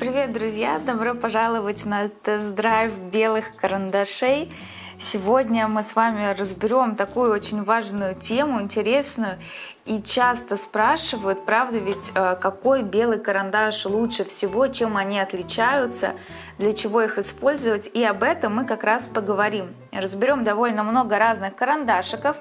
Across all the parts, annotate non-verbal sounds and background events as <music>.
Привет, друзья! Добро пожаловать на тест-драйв белых карандашей. Сегодня мы с вами разберем такую очень важную тему, интересную. И часто спрашивают, правда ведь, э, какой белый карандаш лучше всего, чем они отличаются, для чего их использовать. И об этом мы как раз поговорим. Разберем довольно много разных карандашиков.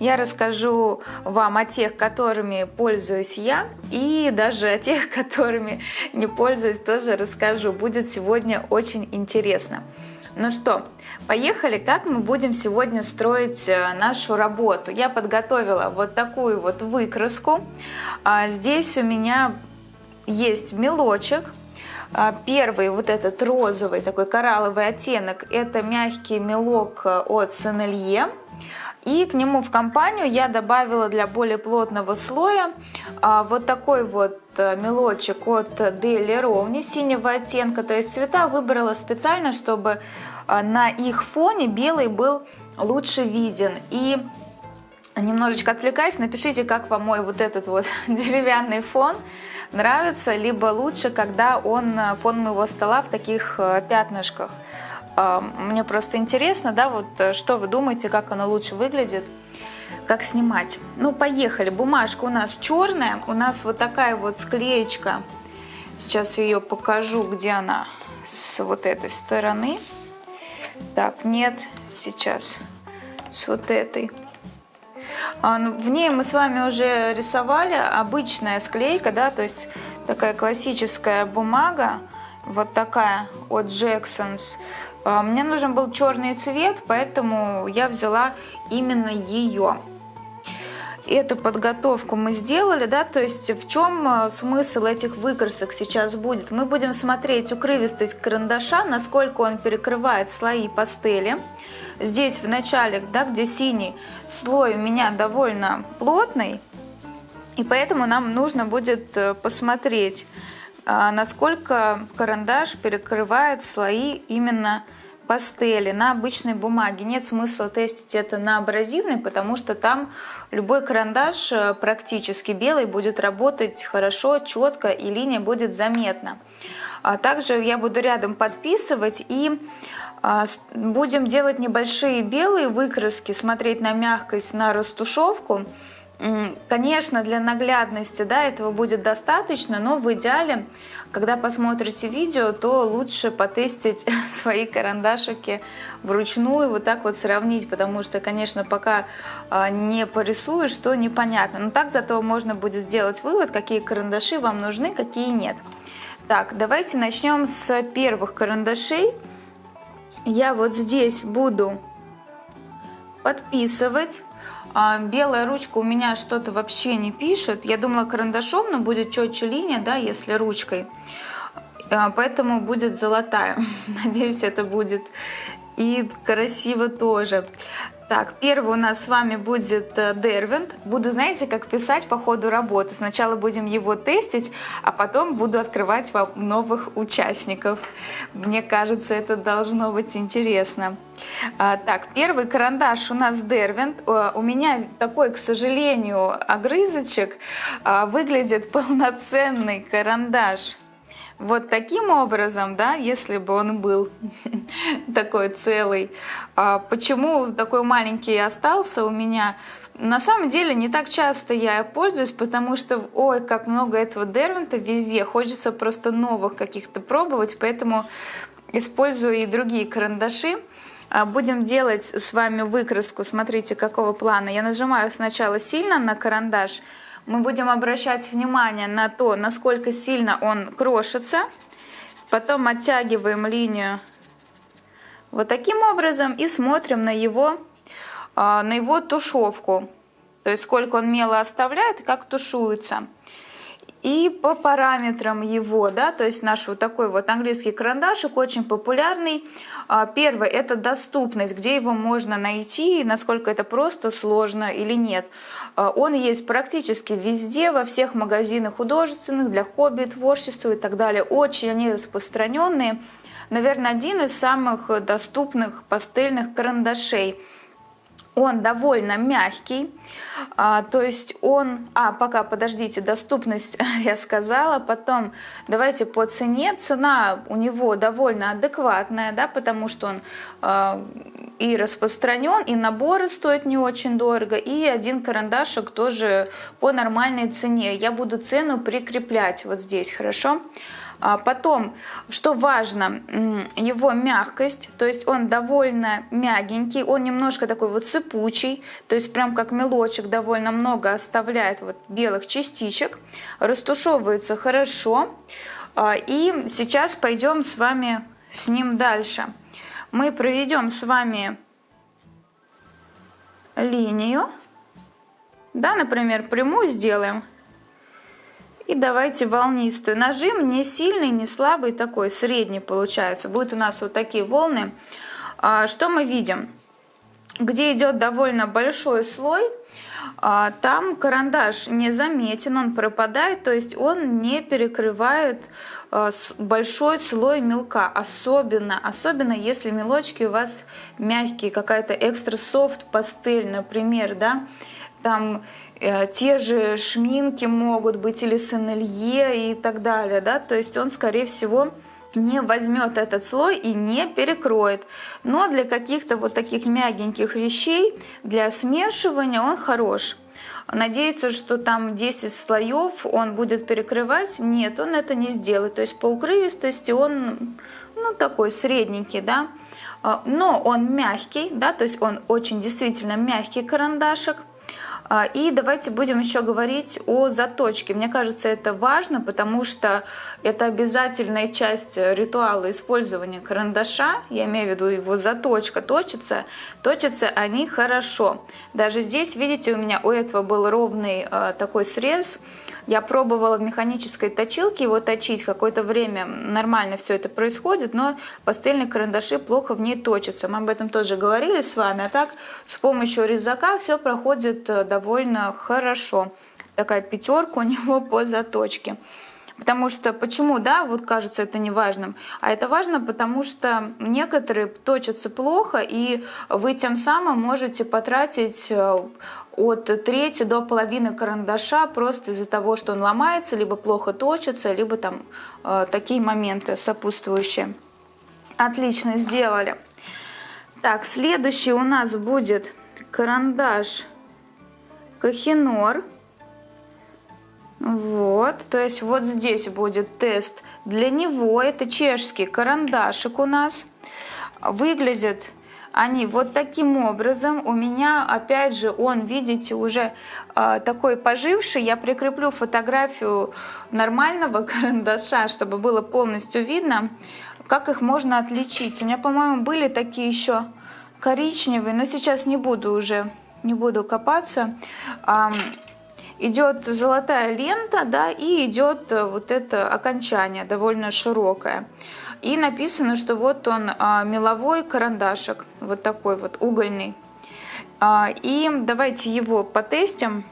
Я расскажу вам о тех, которыми пользуюсь я, и даже о тех, <laughs> которыми не пользуюсь, тоже расскажу. Будет сегодня очень интересно. Ну что, поехали, как мы будем сегодня строить э, нашу работу. Я подготовила вот такую вот выкраску. А Здесь у меня есть мелочек. А, первый, вот этот розовый, такой коралловый оттенок, это мягкий мелок э, от Сенелье. И к нему в компанию я добавила для более плотного слоя а, вот такой вот мелочек от Deli Ровни синего оттенка. То есть цвета выбрала специально, чтобы а, на их фоне белый был лучше виден. И немножечко отвлекаясь, напишите, как вам мой вот этот вот <laughs> деревянный фон нравится, либо лучше, когда он э, фон моего стола в таких э, пятнышках. Мне просто интересно, да, вот э, что вы думаете, как оно лучше выглядит, как снимать. Ну, поехали. Бумажка у нас черная, у нас вот такая вот склеечка. Сейчас ее покажу, где она с вот этой стороны. Так, нет, сейчас с вот этой. А, ну, в ней мы с вами уже рисовали обычная склейка, да, то есть такая классическая бумага, вот такая от Jackson's. А, мне нужен был черный цвет, поэтому я взяла именно ее. Эту подготовку мы сделали, да, то есть в чем а, смысл этих выкрасок сейчас будет? Мы будем смотреть укрывистость карандаша, насколько он перекрывает слои пастели. Здесь в начале, да, где синий слой у меня довольно плотный, и поэтому нам нужно будет э, посмотреть, а, насколько карандаш перекрывает слои именно пастели на обычной бумаге. Нет смысла тестить это на абразивной, потому что там любой карандаш э, практически белый будет работать хорошо, четко и линия будет заметна. А также я буду рядом подписывать и а, будем делать небольшие белые выкраски, смотреть на мягкость, на растушевку. Конечно, для наглядности да, этого будет достаточно, но в идеале, когда посмотрите видео, то лучше потестить <laughs> свои карандашики вручную, вот так вот сравнить, потому что, конечно, пока а, не порисуешь, то непонятно. Но так зато можно будет сделать вывод, какие карандаши вам нужны, какие нет. Так, давайте начнем с первых карандашей. Я вот здесь буду подписывать белая ручка у меня что-то вообще не пишет. Я думала карандашом, но будет четче линия, да, если ручкой. А, поэтому будет золотая. <laughs> Надеюсь, это будет и красиво тоже. Так, первый у нас с вами будет Дервинт. Буду, знаете, как писать по ходу работы. Сначала будем его тестить, а потом буду открывать вам новых участников. Мне кажется, это должно быть интересно. А, так, первый карандаш у нас Дервинт. У меня такой, к сожалению, огрызочек. А, выглядит <laughs> полноценный карандаш вот таким образом, да, если бы он был <laughs> такой целый. А почему такой маленький остался у меня? На самом деле не так часто я пользуюсь, потому что, ой, как много этого дервинта везде, хочется просто новых каких-то пробовать, поэтому использую и другие карандаши. А, будем делать с вами выкраску, смотрите, какого плана. Я нажимаю сначала сильно на карандаш, мы будем обращать внимание на то, насколько сильно он крошится. Потом оттягиваем линию вот таким образом и смотрим на его, а, на его тушевку. То есть сколько он мело оставляет как тушуется. И по параметрам его, да, то есть наш вот такой вот английский карандашик очень популярный. А, первое – это доступность, где его можно найти, насколько это просто, сложно или нет. А, он есть практически везде, во всех магазинах художественных, для хобби, творчества и так далее. Очень они распространенные. Наверное, один из самых доступных пастельных карандашей. Он довольно мягкий, а, то есть он, а пока подождите, доступность <laughs> я сказала, потом давайте по цене, цена у него довольно адекватная, да, потому что он а, и распространен, и наборы стоят не очень дорого, и один карандашик тоже по нормальной цене. Я буду цену прикреплять вот здесь, хорошо? А потом, что важно, его мягкость, то есть он довольно мягенький, он немножко такой вот сыпучий, то есть прям как мелочек довольно много оставляет вот белых частичек, растушевывается хорошо. А, и сейчас пойдем с вами с ним дальше. Мы проведем с вами линию, да, например, прямую сделаем, и давайте волнистую. Нажим не сильный, не слабый, такой средний получается. Будет у нас вот такие волны. А, что мы видим? Где идет довольно большой слой, а, там карандаш не заметен, он пропадает, то есть он не перекрывает а, большой слой мелка, особенно, особенно если мелочки у вас мягкие, какая-то экстра софт пастель, например, да, там те же шминки могут быть или сенелье и так далее, да, то есть он, скорее всего, не возьмет этот слой и не перекроет. Но для каких-то вот таких мягеньких вещей, для смешивания он хорош. Надеяться, что там 10 слоев он будет перекрывать, нет, он это не сделает. То есть по укрывистости он ну, такой средненький, да, а, но он мягкий, да, то есть он очень действительно мягкий карандашик. А, и давайте будем еще говорить о заточке. Мне кажется, это важно, потому что это обязательная часть ритуала использования карандаша. Я имею в виду его заточка. Точится, точатся они хорошо. Даже здесь, видите, у меня у этого был ровный а, такой срез. Я пробовала в механической точилке его точить, какое-то время нормально все это происходит, но пастельные карандаши плохо в ней точатся. Мы об этом тоже говорили с вами, а так с помощью резака все проходит э, довольно хорошо. Такая пятерка у <laughs> него по заточке. Потому что, почему, да, вот кажется это неважным, а это важно, потому что некоторые точатся плохо, и вы тем самым можете потратить э, от трети до половины карандаша просто из-за того, что он ломается, либо плохо точится, либо там э, такие моменты сопутствующие. Отлично, сделали. Так, следующий у нас будет карандаш Кахинор. Вот, то есть вот здесь будет тест для него. Это чешский карандашик у нас. Выглядит они вот таким образом. У меня, опять же, он, видите, уже э, такой поживший. Я прикреплю фотографию нормального <laughs> карандаша, чтобы было полностью видно, как их можно отличить. У меня, по-моему, были такие еще коричневые, но сейчас не буду уже, не буду копаться идет золотая лента, да, и идет э, вот это окончание довольно широкое. И написано, что вот он а, меловой карандашик, вот такой вот угольный. А, и давайте его потестим.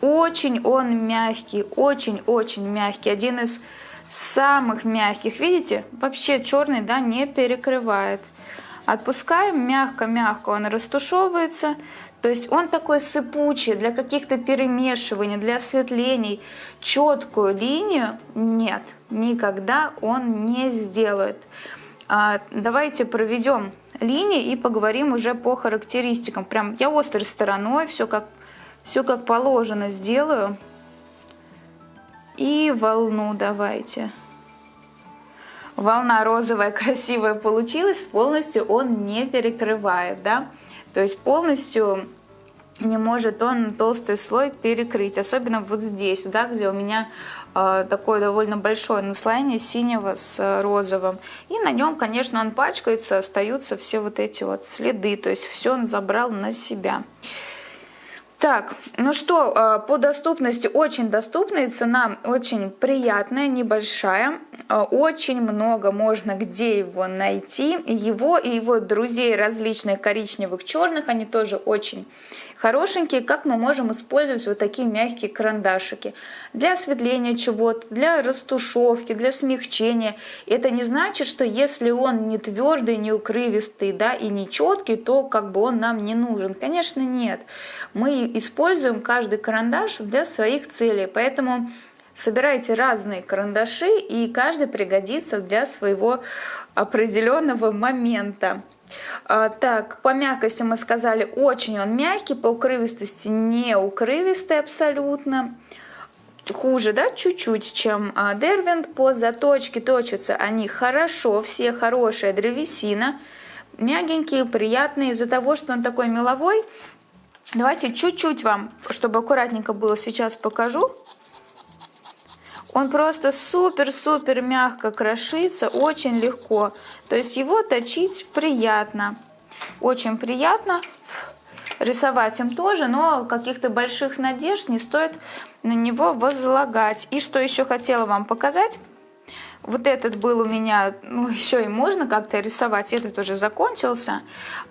Очень он мягкий, очень-очень мягкий. Один из самых мягких. Видите, вообще черный, да, не перекрывает. Отпускаем мягко-мягко, он растушевывается. То есть он такой сыпучий для каких-то перемешиваний, для осветлений. Четкую линию нет, никогда он не сделает. А, давайте проведем линии и поговорим уже по характеристикам. Прям я острой стороной все как, все как положено сделаю. И волну давайте. Волна розовая, <laughs> красивая получилась, полностью он не перекрывает, да. То есть полностью не может он толстый слой перекрыть, особенно вот здесь, да, где у меня э, такое довольно большое наслоение синего с розовым. И на нем, конечно, он пачкается, остаются все вот эти вот следы, то есть все он забрал на себя. Так, ну что, а, по доступности очень доступная, цена очень приятная, небольшая. А, очень много можно где его найти. Его и его друзей различных коричневых, черных, они тоже очень хорошенькие, как мы можем использовать вот такие мягкие карандашики. Для осветления чего-то, для растушевки, для смягчения. Это не значит, что если он не твердый, не укрывистый, да, и не четкий, то как бы он нам не нужен. Конечно, нет. Мы используем каждый карандаш для своих целей, поэтому Собирайте разные карандаши, и каждый пригодится для своего определенного момента. А, так, по мягкости мы сказали, очень он мягкий, по укрывистости не укрывистый абсолютно. Хуже, да, чуть-чуть, чем а, Дервинт. По заточке точатся они хорошо, все хорошая древесина. Мягенькие, приятные. Из-за того, что он такой меловой, давайте чуть-чуть вам, чтобы аккуратненько было, сейчас покажу. Он просто супер-супер мягко крошится, очень легко. То есть его точить приятно. Очень приятно. Рисовать им тоже, но каких-то больших надежд не стоит на него возлагать. И что еще хотела вам показать. Вот этот был у меня, ну еще и можно как-то рисовать, этот уже закончился.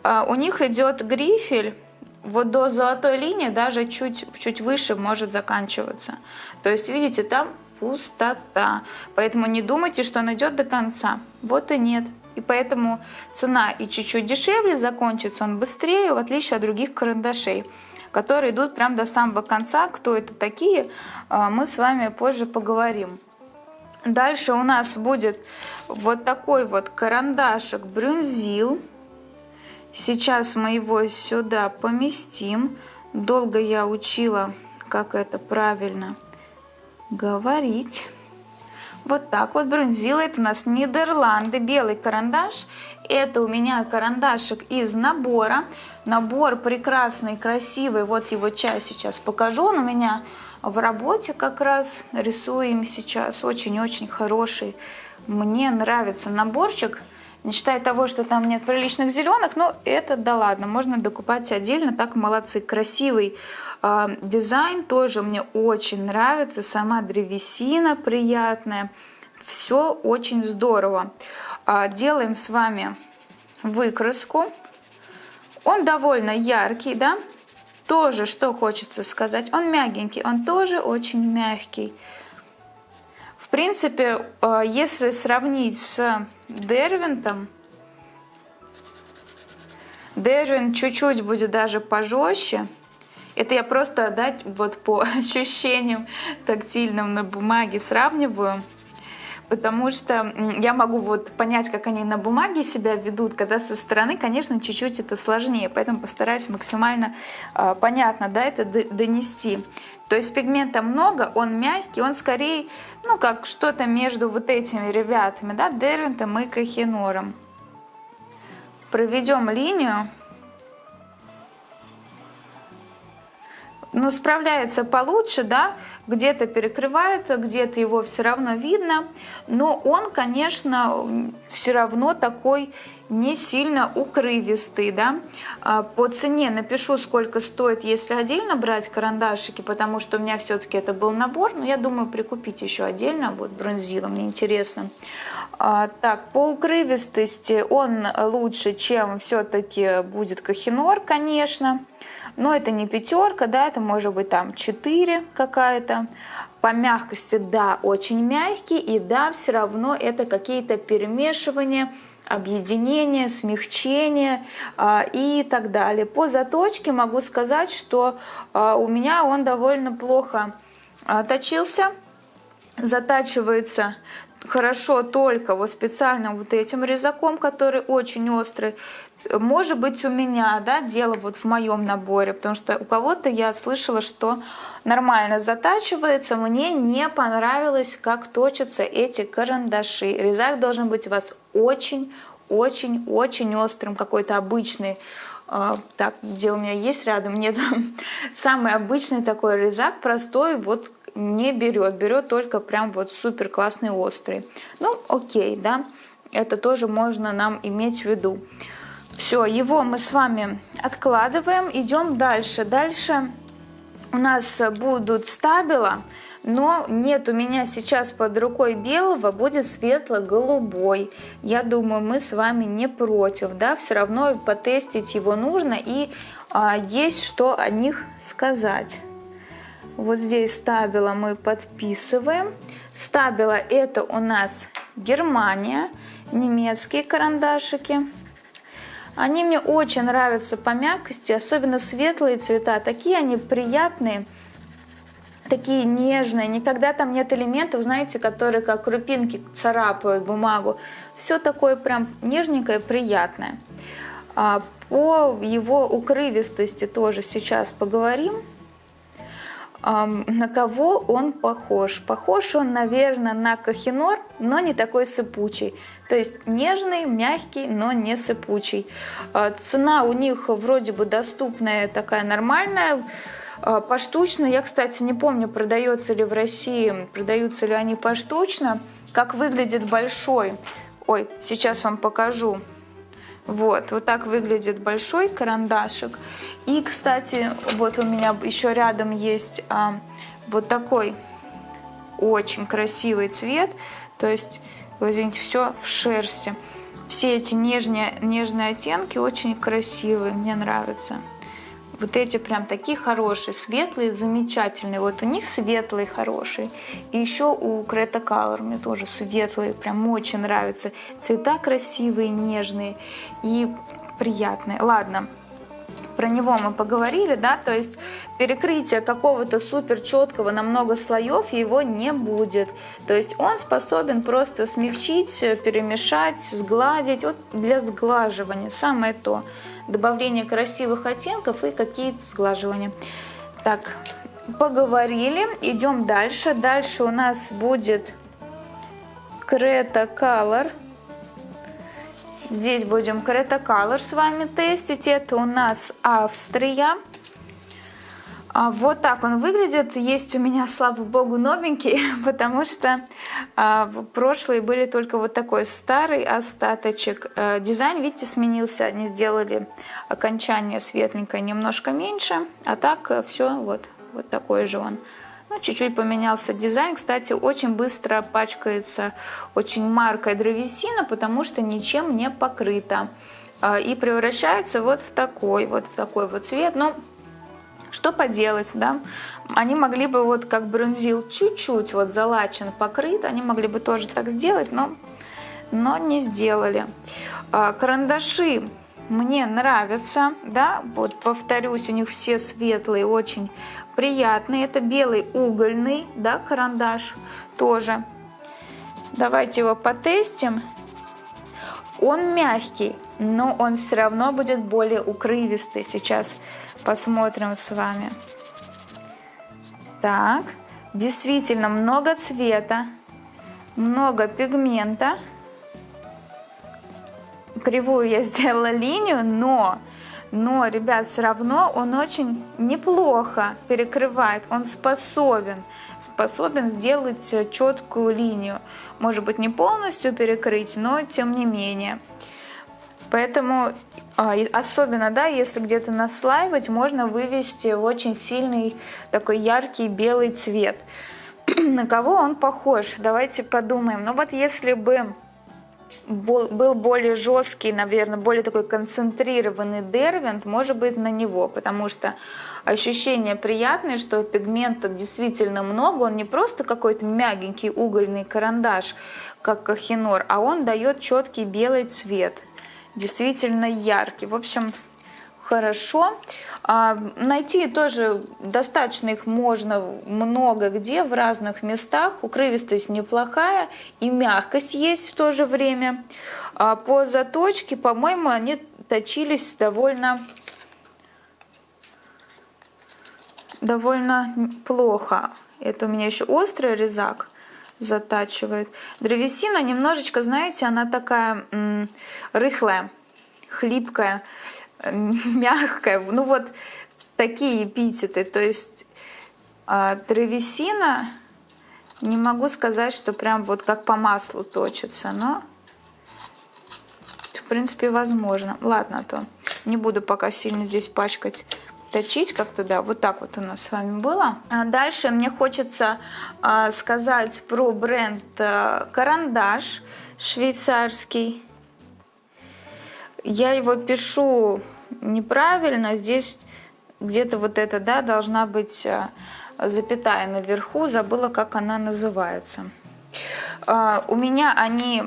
А, у них идет грифель, вот до золотой линии даже чуть, чуть выше может заканчиваться. То есть, видите, там пустота. Поэтому не думайте, что он идет до конца. Вот и нет. И поэтому цена и чуть-чуть дешевле, закончится он быстрее, в отличие от других карандашей, которые идут прям до самого конца. Кто это такие, а, мы с вами позже поговорим. Дальше у нас будет вот такой вот карандашик брюнзил. Сейчас мы его сюда поместим. Долго я учила, как это правильно говорить. Вот так вот брунзила. Это у нас Нидерланды. Белый карандаш. Это у меня карандашик из набора. Набор прекрасный, красивый. Вот его часть сейчас покажу. Он у меня в работе как раз. Рисуем сейчас. Очень-очень хороший. Мне нравится наборчик. Не считая того, что там нет приличных зеленых, но это да ладно, можно докупать отдельно, так молодцы. Красивый дизайн тоже мне очень нравится, сама древесина приятная, все очень здорово. Э, делаем с вами выкраску. Он довольно яркий, да, тоже, что хочется сказать, он мягенький, он тоже очень мягкий принципе, э, если сравнить с Дервинтом, Дервин чуть-чуть будет даже пожестче. Это я просто да, вот по <laughs> ощущениям тактильным на бумаге сравниваю потому что я могу вот понять, как они на бумаге себя ведут, когда со стороны, конечно, чуть-чуть это сложнее, поэтому постараюсь максимально э, понятно да, это донести. То есть пигмента много, он мягкий, он скорее, ну, как что-то между вот этими ребятами, да, Дервинтом и Кахинором. Проведем линию. Ну, справляется получше, да, где-то перекрывает, где-то его все равно видно, но он, конечно, все равно такой не сильно укрывистый, да. А, по цене напишу, сколько стоит, если отдельно брать карандашики, потому что у меня все-таки это был набор, но я думаю прикупить еще отдельно, вот бронзила, мне интересно. А, так, по укрывистости он лучше, чем все-таки будет Кахинор, конечно но это не пятерка, да, это может быть там 4 какая-то. По мягкости, да, очень мягкий, и да, все равно это какие-то перемешивания, объединение, смягчение э, и так далее. По заточке могу сказать, что э, у меня он довольно плохо э, точился, затачивается хорошо только вот специально вот этим резаком, который очень острый. Может быть у меня, да, дело вот в моем наборе, потому что у кого-то я слышала, что нормально затачивается. Мне не понравилось, как точатся эти карандаши. Резак должен быть у вас очень-очень-очень острым, какой-то обычный. А, так, где у меня есть рядом, нет. <laughs> Самый обычный такой резак, простой, вот не берет, берет только прям вот супер классный острый. Ну, окей, да, это тоже можно нам иметь в виду. Все, его мы с вами откладываем, идем дальше. Дальше у нас будут стабила, но нет у меня сейчас под рукой белого, будет светло-голубой. Я думаю, мы с вами не против, да, все равно потестить его нужно и а, есть что о них сказать. Вот здесь стабила мы подписываем. Стабила это у нас Германия, немецкие карандашики. Они мне очень нравятся по мягкости, особенно светлые цвета. Такие они приятные, такие нежные. Никогда там нет элементов, знаете, которые как крупинки царапают бумагу. Все такое прям нежненькое, приятное. А по его укрывистости тоже сейчас поговорим. На кого он похож? Похож он, наверное, на кахинор, но не такой сыпучий. То есть нежный, мягкий, но не сыпучий. А, цена у них вроде бы доступная, такая нормальная, а, поштучно. Я, кстати, не помню, продается ли в России, продаются ли они поштучно. Как выглядит большой. Ой, сейчас вам покажу. Вот, вот так выглядит большой карандашик. И, кстати, вот у меня еще рядом есть а, вот такой очень красивый цвет. То есть, извините, все в шерсти. Все эти нежные, нежные оттенки очень красивые, мне нравятся. Вот эти прям такие хорошие, светлые, замечательные. Вот у них светлый хороший. И еще у Крета Color мне тоже светлые, прям очень нравятся. Цвета красивые, нежные и приятные. Ладно, про него мы поговорили, да, то есть перекрытие какого-то супер четкого на много слоев его не будет. То есть он способен просто смягчить, перемешать, сгладить, вот для сглаживания самое то добавление красивых оттенков и какие-то сглаживания. Так, поговорили, идем дальше. Дальше у нас будет Крета Color. Здесь будем Крета Color с вами тестить. Это у нас Австрия. А, вот так он выглядит. Есть у меня, слава богу, новенький, <laughs> потому что а, прошлые были только вот такой старый остаточек. А, дизайн, видите, сменился. Они сделали окончание светленькое немножко меньше, а так все вот, вот такой же он. Ну, чуть-чуть поменялся дизайн. Кстати, очень быстро пачкается очень маркой древесина, потому что ничем не покрыта. И превращается вот в такой вот, в такой вот цвет. Ну, что поделать, да? Они могли бы вот как бронзил чуть-чуть вот залачен, покрыт, они могли бы тоже так сделать, но, но не сделали. А, карандаши мне нравятся, да, вот повторюсь, у них все светлые, очень приятные. Это белый угольный, да, карандаш тоже. Давайте его потестим. Он мягкий, но он все равно будет более укрывистый. Сейчас посмотрим с вами. Так, действительно много цвета, много пигмента. Кривую я <laughs> сделала линию, но, но, ребят, все равно он очень неплохо перекрывает. Он способен, способен сделать четкую линию. Может быть, не полностью перекрыть, но тем не менее. Поэтому а, особенно, да, если где-то наслаивать, можно вывести в очень сильный такой яркий белый цвет. <clears throat> На кого он похож? Давайте подумаем. Ну вот если бы был более жесткий, наверное, более такой концентрированный дервинт, может быть, на него, потому что ощущение приятное, что пигмента действительно много, он не просто какой-то мягенький угольный карандаш, как кахинор, а он дает четкий белый цвет действительно яркий. В общем, хорошо. А, найти тоже достаточно их можно много где, в разных местах. Укрывистость неплохая и мягкость есть в то же время. А по заточке, по-моему, они точились довольно довольно плохо. Это у меня еще острый резак затачивает. Древесина немножечко, знаете, она такая рыхлая, хлипкая, <laughs> мягкая. Ну вот такие эпитеты. То есть э, древесина, не могу сказать, что прям вот как по маслу точится, но в принципе возможно. Ладно, а то не буду пока сильно здесь пачкать точить как-то, да, вот так вот у нас с вами было. А дальше мне хочется а, сказать про бренд а, Карандаш швейцарский. Я его пишу неправильно, здесь где-то вот это, да, должна быть э, запятая наверху, забыла, как она называется. А, у меня они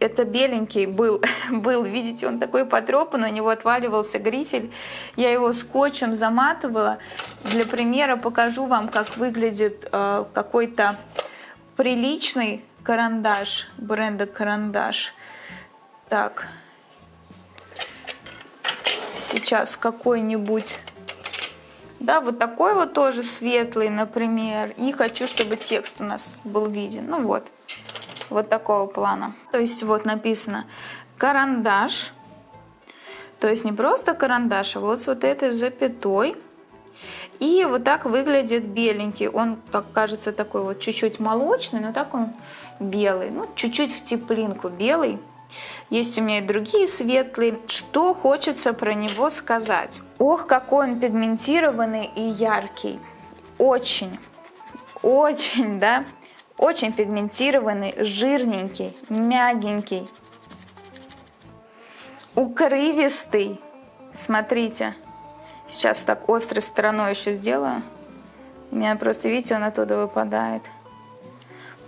это беленький был, <laughs> был, видите, он такой потрепанный, у него отваливался грифель. Я его скотчем заматывала. Для примера покажу вам, как выглядит э, какой-то приличный карандаш, бренда карандаш. Так, сейчас какой-нибудь... Да, вот такой вот тоже светлый, например. И хочу, чтобы текст у нас был виден. Ну вот вот такого плана. То есть вот написано карандаш, то есть не просто карандаш, а вот с вот этой запятой. И вот так выглядит беленький. Он, как кажется, такой вот чуть-чуть молочный, но так он белый. Ну, чуть-чуть в теплинку белый. Есть у меня и другие светлые. Что хочется про него сказать? Ох, какой он пигментированный и яркий. Очень, очень, да. Очень пигментированный, жирненький, мягенький, укрывистый. Смотрите, сейчас так острой стороной еще сделаю. У меня просто, видите, он оттуда выпадает.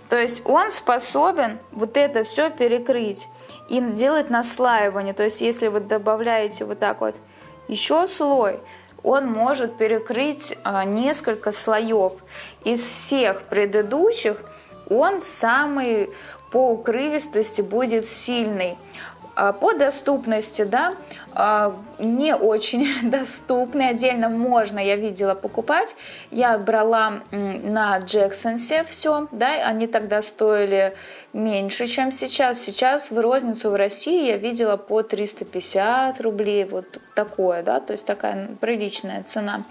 То есть он способен вот это все перекрыть и делать наслаивание. То есть если вы добавляете вот так вот еще слой, он может перекрыть а, несколько слоев. Из всех предыдущих он самый по укрывистости будет сильный. А по доступности, да, не очень <laughs> доступный, отдельно можно, я видела, покупать. Я брала на Джексонсе все, да, они тогда стоили меньше, чем сейчас. Сейчас в розницу в России я видела по 350 рублей, вот такое, да, то есть такая приличная цена.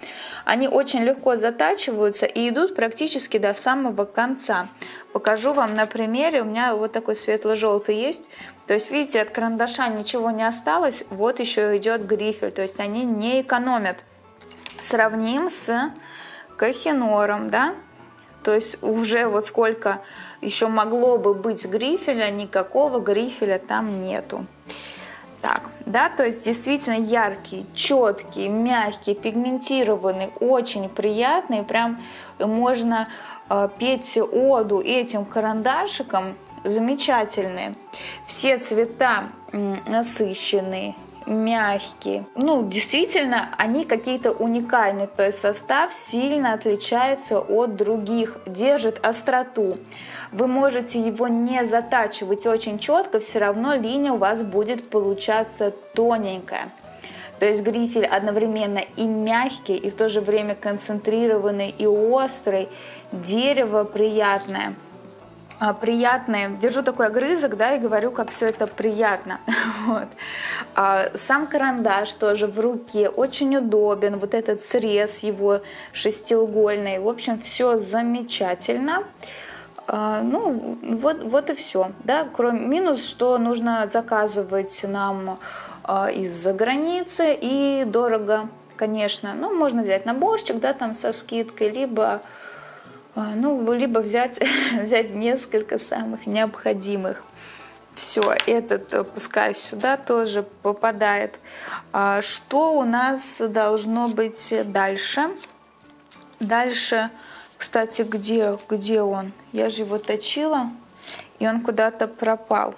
Они очень легко затачиваются и идут практически до самого конца. Покажу вам на примере, у меня вот такой светло-желтый есть, то есть, видите, от карандаша ничего не осталось, вот еще идет грифель, то есть они не экономят. Сравним с кахинором, да, то есть уже вот сколько еще могло бы быть грифеля, никакого грифеля там нету. Так, да, то есть действительно яркий, четкий, мягкий, пигментированный, очень приятный, прям можно петь оду этим карандашиком, замечательные. Все цвета насыщенные, мягкие. Ну, действительно, они какие-то уникальные, то есть состав сильно отличается от других, держит остроту. Вы можете его не затачивать очень четко, все равно линия у вас будет получаться тоненькая. То есть грифель одновременно и мягкий, и в то же время концентрированный и острый. Дерево приятное – а, приятные. Держу такой огрызок, да, и говорю, как все это приятно. <laughs> Вот. А, сам карандаш тоже в руке очень удобен. Вот этот срез его шестиугольный. В общем, все замечательно. А, ну, вот, вот и все. Да? Кроме минус, что нужно заказывать нам из-за границы и дорого, конечно. Ну, можно взять наборчик, да, там со скидкой, либо а, ну, либо взять, <laughs> взять несколько самых необходимых. Все, этот э, пускай сюда тоже попадает. А, что у нас должно быть дальше? Дальше, кстати, где, где он? Я же его точила, и он куда-то пропал.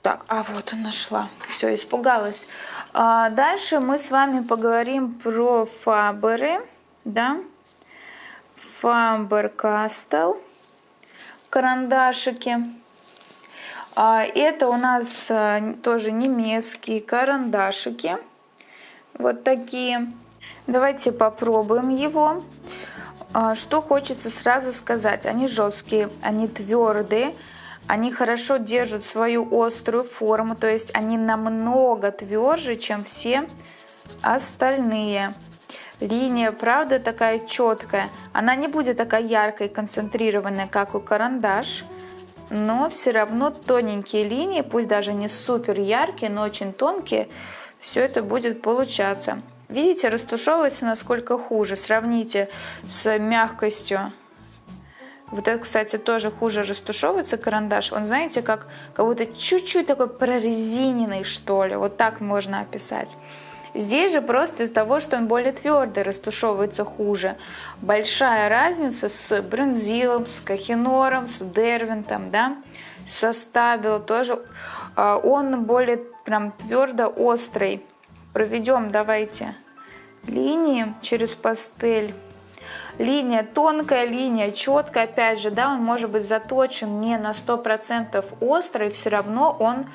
Так, а вот он нашла. Все, испугалась. А дальше мы с вами поговорим про фаберы, да, Faber-Castell карандашики. А, это у нас а, тоже немецкие карандашики. Вот такие. Давайте попробуем его. А, что хочется сразу сказать. Они жесткие, они твердые. Они хорошо держат свою острую форму. То есть они намного тверже, чем все остальные. Линия, правда, такая четкая. Она не будет такая яркая и концентрированная, как у карандаш, но все равно тоненькие линии, пусть даже не супер яркие, но очень тонкие, все это будет получаться. Видите, растушевывается насколько хуже. Сравните с мягкостью. Вот это, кстати, тоже хуже растушевывается карандаш. Он, знаете, как, как будто чуть-чуть такой прорезиненный, что ли. Вот так можно описать. Здесь же просто из-за того, что он более твердый, растушевывается хуже. Большая разница с бронзилом, с кахинором, с дервинтом, да, со стабило тоже. А, он более прям твердо острый. Проведем, давайте, линии через пастель. Линия тонкая, линия четкая, опять же, да, он может быть заточен не на 100% острый, все равно он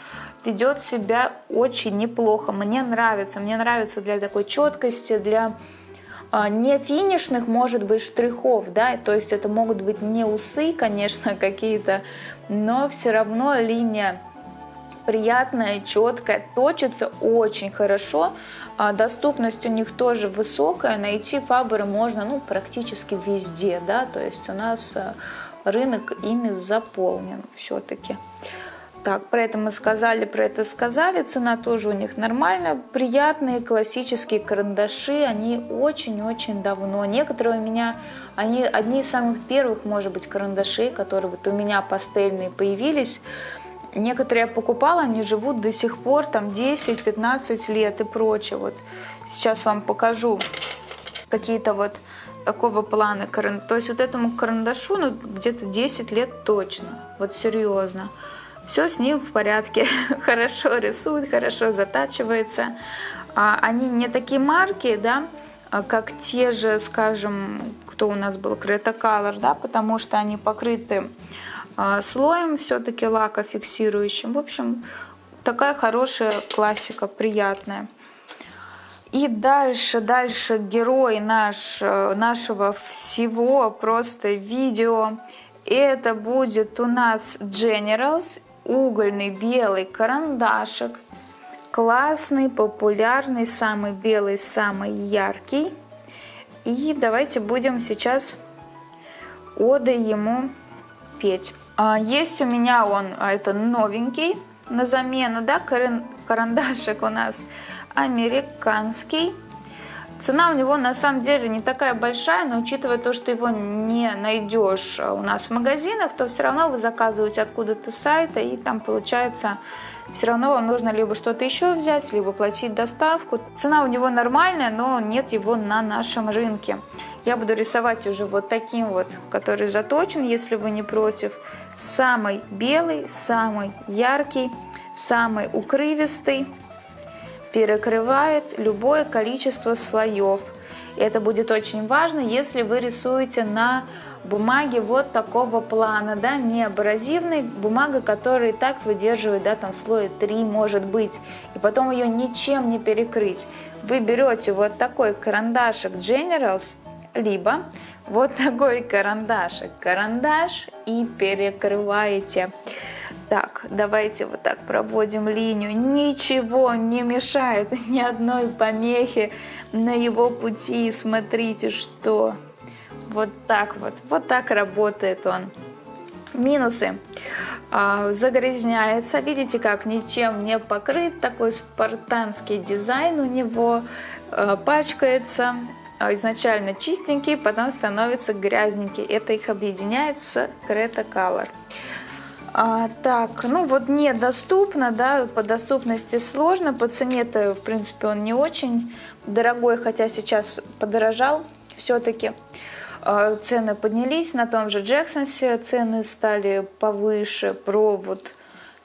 ведет себя очень неплохо. Мне нравится, мне нравится для такой четкости, для а, не финишных, может быть, штрихов, да, то есть это могут быть не усы, <laughs> конечно, какие-то, но все равно линия приятная, четкая, точится очень хорошо, а доступность у них тоже высокая, найти фабры можно ну, практически везде, да, то есть у нас э, рынок ими заполнен все-таки. Так, про это мы сказали, про это сказали. Цена тоже у них нормальная. Приятные классические карандаши. Они очень-очень давно. Некоторые у меня, они одни из самых первых, может быть, карандашей, которые вот у меня пастельные появились. Некоторые я покупала, они живут до сих пор, там 10-15 лет и прочее. Вот сейчас вам покажу какие-то вот такого плана. То есть вот этому карандашу ну, где-то 10 лет точно. Вот серьезно все с ним в порядке, <laughs> хорошо рисует, хорошо затачивается. А, они не такие марки, да, а, как те же, скажем, кто у нас был, Creta Color, да, потому что они покрыты а, слоем все-таки лака фиксирующим. В общем, такая хорошая классика, приятная. И дальше, дальше герой наш, э, нашего всего просто видео. Это будет у нас Generals угольный белый карандашик. Классный, популярный, самый белый, самый яркий. И давайте будем сейчас оды ему петь. А, есть у меня он, а, это новенький, на замену, да, карандашик у нас американский. Цена у него на самом деле не такая большая, но учитывая то, что его не найдешь у нас в магазинах, то все равно вы заказываете откуда-то с сайта, и там получается все равно вам нужно либо что-то еще взять, либо платить доставку. Цена у него нормальная, но нет его на нашем рынке. Я буду рисовать уже вот таким вот, который заточен, если вы не против. Самый белый, самый яркий, самый укрывистый перекрывает любое количество слоев. Это будет очень важно, если вы рисуете на бумаге вот такого плана, да, не абразивной, бумага, которая и так выдерживает, да, там слоя 3 может быть, и потом ее ничем не перекрыть. Вы берете вот такой карандашик Generals, либо вот <laughs> такой карандашик, карандаш и перекрываете. Так, давайте вот так проводим линию. Ничего не мешает, <laughs> ни одной помехи на его пути. Смотрите, что вот так вот, вот так работает он. Минусы. А, загрязняется. Видите, как ничем не покрыт. Такой спартанский дизайн у него. А, пачкается. А, изначально чистенький, потом становится грязненький. Это их объединяет с Creta Color. А, так, ну вот недоступно, да, по доступности сложно, по цене-то, в принципе, он не очень дорогой, хотя сейчас подорожал все-таки. А, цены поднялись, на том же Джексонсе цены стали повыше, провод,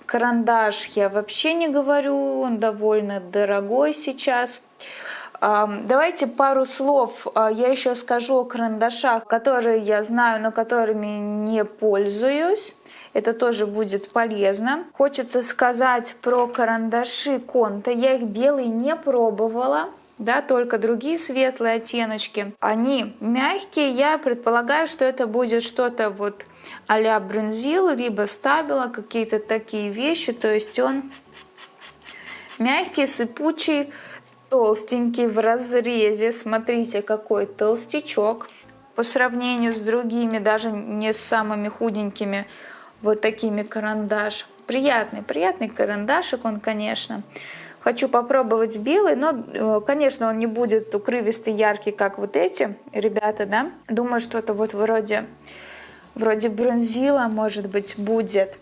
карандаш я вообще не говорю, он довольно дорогой сейчас. А, давайте пару слов а, я еще скажу о карандашах, которые я знаю, но которыми не пользуюсь. Это тоже будет полезно. Хочется сказать про карандаши Конта. Я их белые не пробовала да, только другие светлые оттеночки. Они мягкие, я предполагаю, что это будет что-то вот а-ля бронзил, либо стабила, какие-то такие вещи, то есть он мягкий, сыпучий, толстенький в разрезе. Смотрите, какой толстячок по сравнению с другими, даже не с самыми худенькими вот такими карандаш. Приятный, приятный карандашик он, конечно. Хочу попробовать белый, но, э, конечно, он не будет укрывистый, яркий, как вот эти ребята, да. Думаю, что-то вот вроде, вроде бронзила, может быть, будет.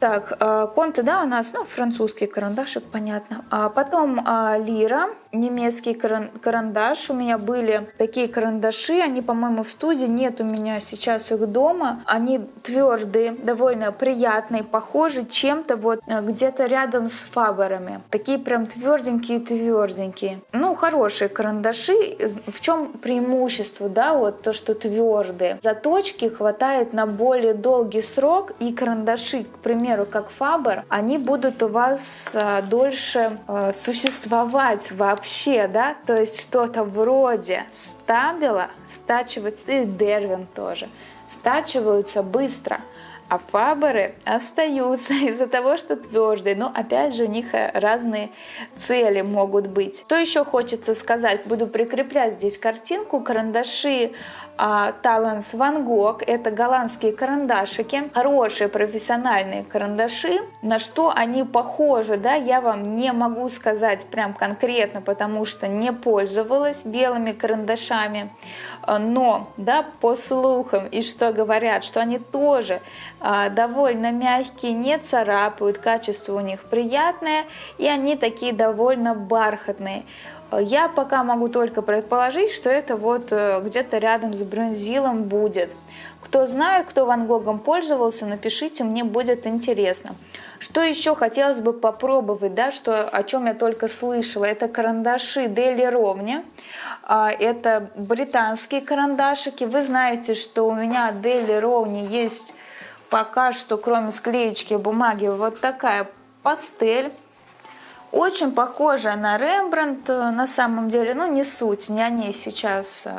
Так, э, Конте, да, у нас, ну, французский карандашик, понятно. А потом а, Лира, немецкий карандаш. У меня были такие карандаши, они, по-моему, в студии. Нет у меня сейчас их дома. Они твердые, довольно приятные, похожи чем-то вот э, где-то рядом с фаберами. Такие прям тверденькие-тверденькие. Ну, хорошие карандаши. В чем преимущество, да, вот то, что твердые. Заточки хватает на более долгий срок, и карандаши, к примеру, как фабер, они будут у вас э, дольше э, существовать вообще вообще, да, то есть что-то вроде стабила стачивают, и дервин тоже, стачиваются быстро, а фаберы остаются <laughs> из-за того, что твердые. Но опять же у них э, разные цели могут быть. Что еще хочется сказать? Буду прикреплять здесь картинку. Карандаши Таланс Ван Гог. Это голландские карандашики, хорошие профессиональные карандаши. На что они похожи, да, я вам не могу сказать прям конкретно, потому что не пользовалась белыми карандашами. Но, да, по слухам и что говорят, что они тоже а, довольно мягкие, не царапают, качество у них приятное, и они такие довольно бархатные. Я пока могу только предположить, что это вот э, где-то рядом с бронзилом будет. Кто знает, кто Ван Гогом пользовался, напишите, мне будет интересно. Что еще хотелось бы попробовать, да, что, о чем я только слышала, это карандаши Дели Ровни. А, это британские карандашики. Вы знаете, что у меня Дели Ровни есть пока что, кроме склеечки бумаги, вот такая пастель очень похожая на Рембрандт э, на самом деле, ну не суть, не о ней сейчас э,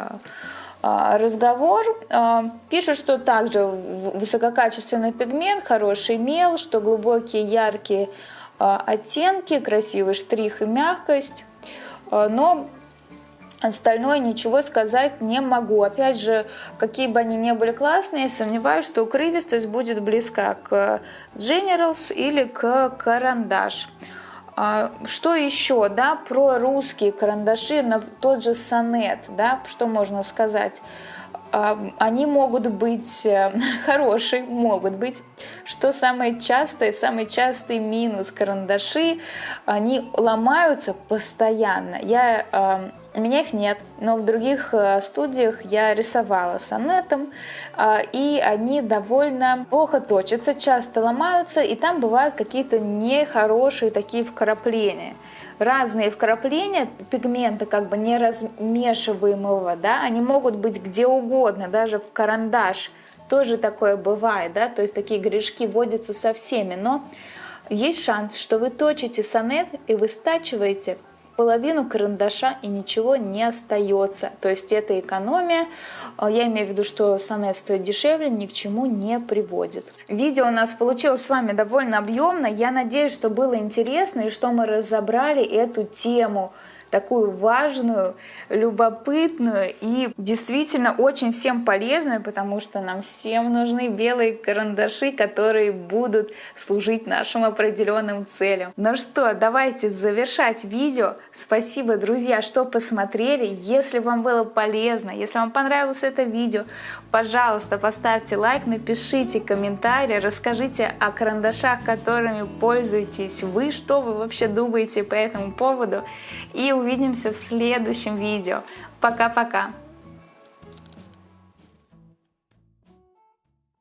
э, разговор. Пишут, что также высококачественный пигмент, хороший мел, что глубокие яркие оттенки, красивый штрих и мягкость. Но Остальное ничего сказать не могу. Опять же, какие бы они ни были классные, сомневаюсь, что укрывистость будет близка к Generals или к Карандаш. А, что еще, да, про русские карандаши, на тот же сонет, да, что можно сказать? А, они могут быть э, <laughs> хорошие, могут быть. Что самое частое, самый частый минус карандаши, они ломаются постоянно. Я у меня их нет, но в других э, студиях я рисовала сонетом, а, и они довольно плохо точатся, часто ломаются, и там бывают какие-то нехорошие такие вкрапления. Разные вкрапления пигмента, как бы не размешиваемого, да, они могут быть где угодно, даже в карандаш. Тоже такое бывает, да, то есть такие грешки вводятся со всеми, но есть шанс, что вы точите сонет и вы стачиваете половину карандаша и ничего не остается. То есть это экономия. А, я имею в виду, что сонет стоит дешевле, ни к чему не приводит. Видео у нас получилось с вами довольно объемно. Я надеюсь, что было интересно и что мы разобрали эту тему такую важную, любопытную и действительно очень всем полезную, потому что нам всем нужны белые карандаши, которые будут служить нашим определенным целям. Ну что, давайте завершать видео. Спасибо, друзья, что посмотрели. Если вам было полезно, если вам понравилось это видео, пожалуйста, поставьте лайк, напишите комментарий, расскажите о карандашах, которыми пользуетесь вы, что вы вообще думаете по этому поводу. И увидимся в следующем видео. Пока-пока!